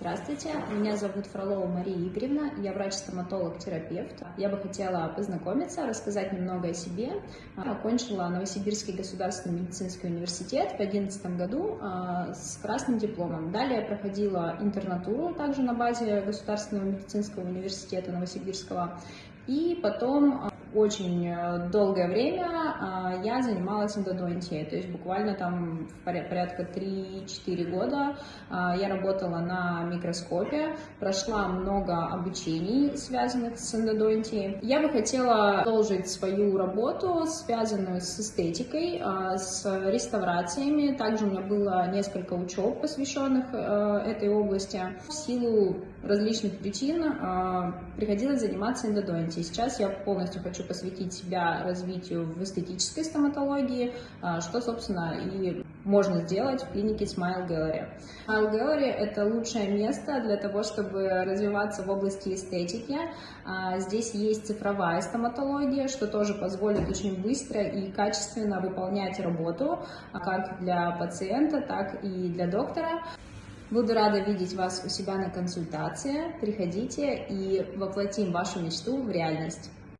Здравствуйте, меня зовут Фролова Мария Игоревна, я врач-стоматолог-терапевт. Я бы хотела познакомиться, рассказать немного о себе. Окончила Новосибирский государственный медицинский университет в 2011 году а, с красным дипломом. Далее проходила интернатуру также на базе Государственного медицинского университета Новосибирского. И потом а, очень э, долгое время а, я занималась эндодонтией, то есть буквально там порядка 3-4 года а, я работала на микроскопе, прошла много обучений, связанных с эндодонтией. Я бы хотела продолжить свою работу, связанную с эстетикой, с реставрациями. Также у меня было несколько учеб, посвященных э, этой области. В силу различных причин приходилось заниматься эндодонтией. Сейчас я полностью хочу посвятить себя развитию в эстетической стоматологии, а, что, собственно, и можно сделать в клинике Smile Gallery. Smile Gallery – это лучшее место для того, чтобы развиваться в области эстетики. А, здесь есть цифровая стоматология, что тоже позволит очень быстро и качественно выполнять работу а, как для пациента, так и для доктора. Буду рада видеть вас у себя на консультации. Приходите и воплотим вашу мечту в реальность.